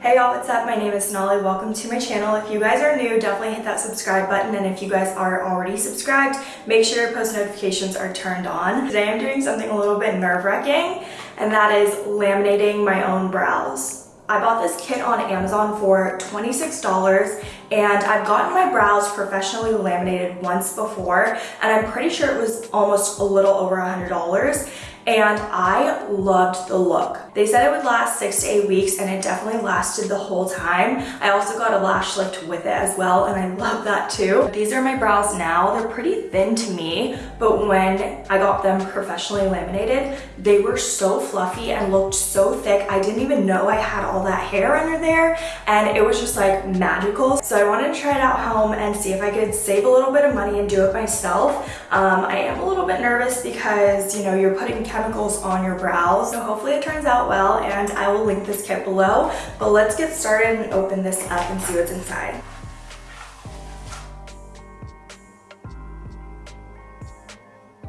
Hey y'all, what's up? My name is Sonali. Welcome to my channel. If you guys are new, definitely hit that subscribe button. And if you guys are already subscribed, make sure your post notifications are turned on. Today I'm doing something a little bit nerve-wracking, and that is laminating my own brows. I bought this kit on Amazon for $26 and I've gotten my brows professionally laminated once before and I'm pretty sure it was almost a little over $100 and I loved the look. They said it would last six to eight weeks and it definitely lasted the whole time. I also got a lash lift with it as well and I love that too. These are my brows now. They're pretty thin to me, but when I got them professionally laminated, they were so fluffy and looked so thick. I didn't even know I had all that hair under there and it was just like magical. So I wanted to try it out home and see if I could save a little bit of money and do it myself. Um, I am a little bit nervous because, you know, you're putting chemicals on your brows. So hopefully it turns out out well and I will link this kit below. But let's get started and open this up and see what's inside.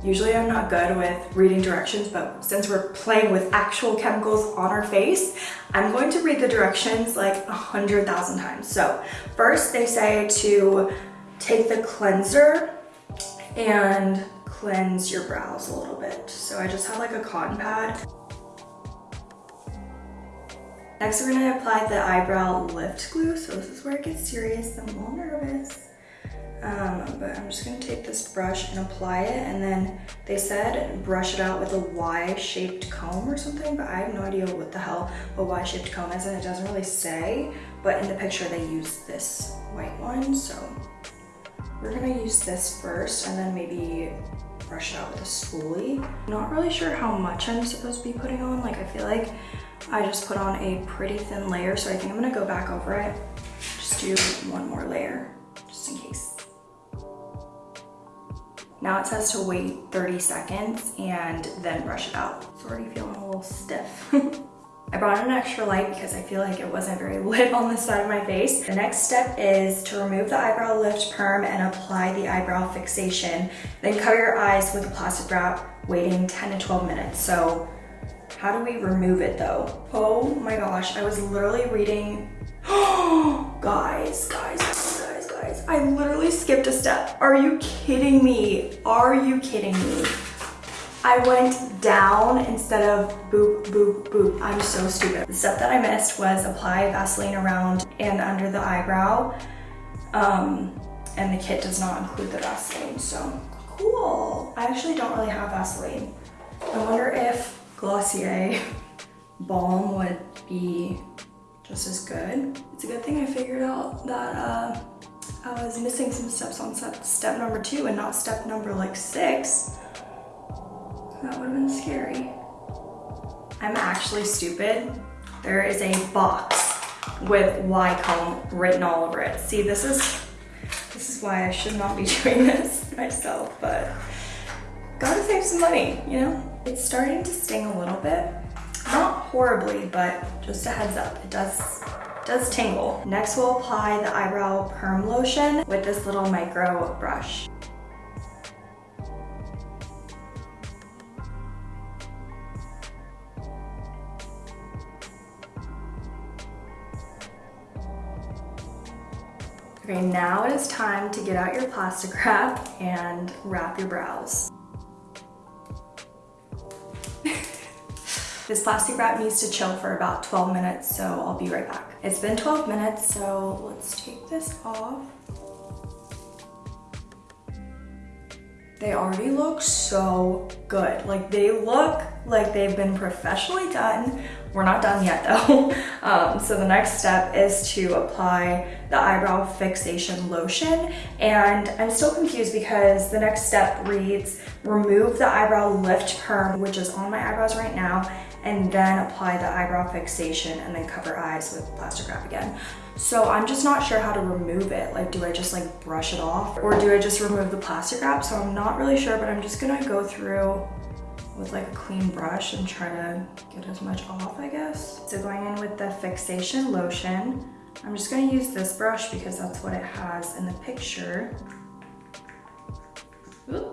Usually I'm not good with reading directions, but since we're playing with actual chemicals on our face, I'm going to read the directions like a hundred thousand times. So first they say to take the cleanser and cleanse your brows a little bit. So I just have like a cotton pad. Next, we're gonna apply the eyebrow lift glue. So this is where it gets serious. I'm a little nervous. Um, but I'm just gonna take this brush and apply it. And then they said brush it out with a Y-shaped comb or something, but I have no idea what the hell a Y-shaped comb is and it doesn't really say. But in the picture, they use this white one. So we're gonna use this first and then maybe brush it out with a spoolie. Not really sure how much I'm supposed to be putting on. Like I feel like I just put on a pretty thin layer, so I think I'm gonna go back over it. Just do one more layer, just in case. Now it says to wait 30 seconds and then brush it out. It's already feeling a little stiff. I brought an extra light because I feel like it wasn't very lit on the side of my face. The next step is to remove the eyebrow lift perm and apply the eyebrow fixation. Then cover your eyes with a plastic wrap, waiting 10 to 12 minutes. So how do we remove it though? Oh my gosh, I was literally reading, guys, guys, guys, guys, I literally skipped a step. Are you kidding me? Are you kidding me? I went down instead of boop, boop, boop. I'm so stupid. The step that I missed was apply Vaseline around and under the eyebrow. Um, and the kit does not include the Vaseline, so cool. I actually don't really have Vaseline. I wonder if Glossier balm would be just as good. It's a good thing I figured out that uh, I was missing some steps on step, step number two and not step number like six. That would have been scary. I'm actually stupid. There is a box with Y-comb written all over it. See, this is this is why I should not be doing this myself, but gotta save some money, you know? It's starting to sting a little bit. Not horribly, but just a heads up, it does, does tingle. Next we'll apply the eyebrow perm lotion with this little micro brush. Okay, now it is time to get out your plastic wrap and wrap your brows. This plastic wrap needs to chill for about 12 minutes, so I'll be right back. It's been 12 minutes, so let's take this off. They already look so good. Like they look like they've been professionally done. We're not done yet though. Um, so the next step is to apply the eyebrow fixation lotion. And I'm still confused because the next step reads, remove the eyebrow lift perm, which is on my eyebrows right now, and then apply the eyebrow fixation and then cover eyes with plastic wrap again. So I'm just not sure how to remove it. Like, do I just like brush it off or do I just remove the plastic wrap? So I'm not really sure, but I'm just gonna go through with like a clean brush and try to get as much off, I guess. So going in with the fixation lotion, I'm just gonna use this brush because that's what it has in the picture. Okay.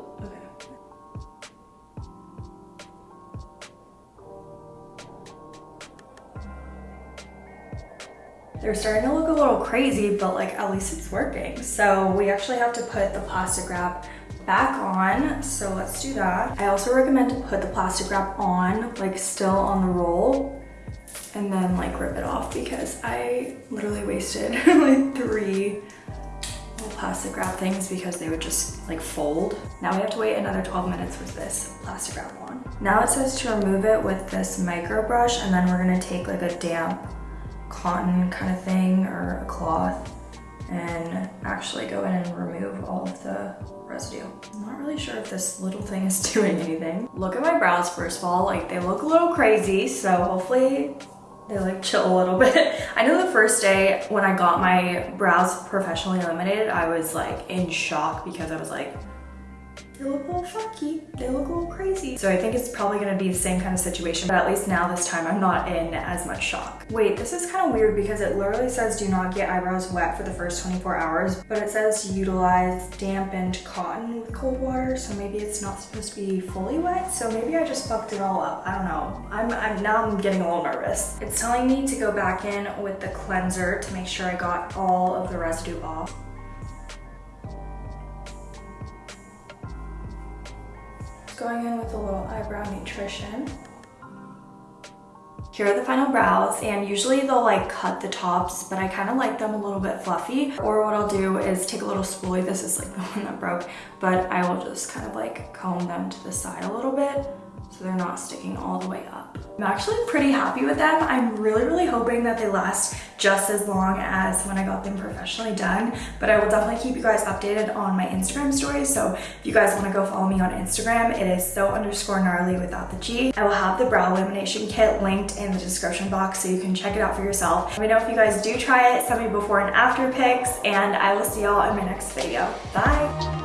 They're starting to look a little crazy, but like at least it's working. So we actually have to put the plastic wrap back on. So let's do that. I also recommend to put the plastic wrap on, like still on the roll and then like rip it off because I literally wasted like three little plastic wrap things because they would just like fold. Now we have to wait another 12 minutes with this plastic wrap on. Now it says to remove it with this micro brush and then we're gonna take like a damp cotton kind of thing or a cloth and actually go in and remove all of the residue. I'm not really sure if this little thing is doing anything. Look at my brows first of all, like they look a little crazy, so hopefully they like chill a little bit. I know the first day when I got my brows professionally laminated, I was like in shock because I was like, they look a little funky, they look a little crazy. So I think it's probably gonna be the same kind of situation, but at least now this time I'm not in as much shock. Wait, this is kind of weird because it literally says do not get eyebrows wet for the first 24 hours, but it says utilize dampened cotton with cold water, so maybe it's not supposed to be fully wet, so maybe I just fucked it all up. I don't know. I'm, I'm Now I'm getting a little nervous. It's telling me to go back in with the cleanser to make sure I got all of the residue off. Going in with a little eyebrow nutrition. Here are the final brows and usually they'll like cut the tops, but I kind of like them a little bit fluffy. Or what I'll do is take a little spoolie, this is like the one that broke, but I will just kind of like comb them to the side a little bit so they're not sticking all the way up. I'm actually pretty happy with them. I'm really, really hoping that they last just as long as when I got them professionally done, but I will definitely keep you guys updated on my Instagram stories. So if you guys wanna go follow me on Instagram, it is so underscore gnarly without the G. I will have the brow lamination kit linked in the description box so you can check it out for yourself. Let me know if you guys do try it, send me before and after pics, and I will see y'all in my next video. Bye.